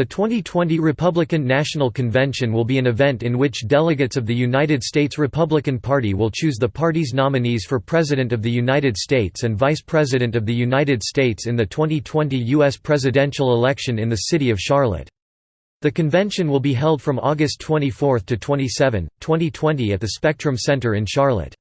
The 2020 Republican National Convention will be an event in which delegates of the United States Republican Party will choose the party's nominees for President of the United States and Vice President of the United States in the 2020 U.S. presidential election in the city of Charlotte. The convention will be held from August 24 to 27, 2020 at the Spectrum Center in Charlotte.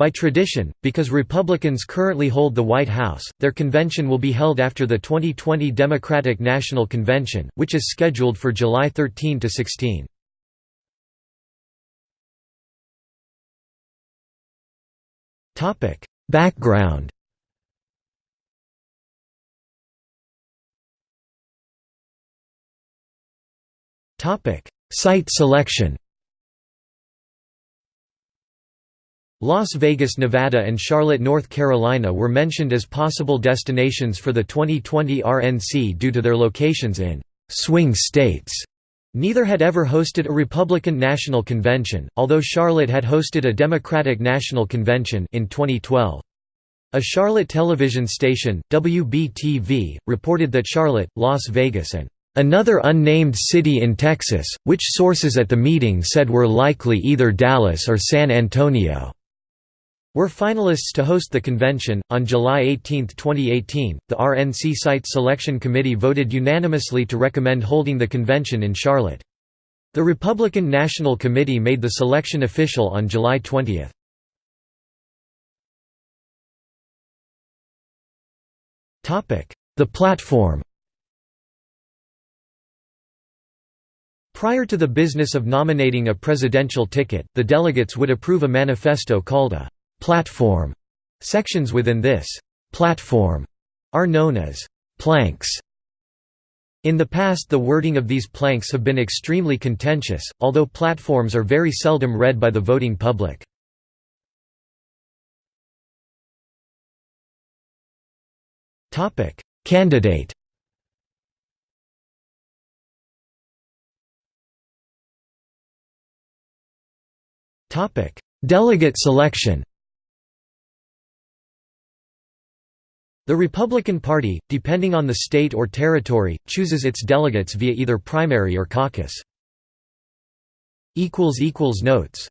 By tradition, because Republicans currently hold the White House, their convention will be held after the 2020 Democratic National Convention, which is scheduled for July 13 to 16. Topic: Background. Topic: Site selection. Las Vegas, Nevada and Charlotte, North Carolina were mentioned as possible destinations for the 2020 RNC due to their locations in «swing states». Neither had ever hosted a Republican National Convention, although Charlotte had hosted a Democratic National Convention in 2012. A Charlotte television station, WBTV, reported that Charlotte, Las Vegas and Another unnamed city in Texas, which sources at the meeting said were likely either Dallas or San Antonio were finalists to host the convention. On July 18, 2018, the RNC Site Selection Committee voted unanimously to recommend holding the convention in Charlotte. The Republican National Committee made the selection official on July 20. The platform Prior to the business of nominating a presidential ticket, the delegates would approve a manifesto called a platform. Sections within this platform are known as planks. In the past the wording of these planks have been extremely contentious, although platforms are very seldom read by the voting public. Candidate Delegate selection The Republican Party, depending on the state or territory, chooses its delegates via either primary or caucus. Notes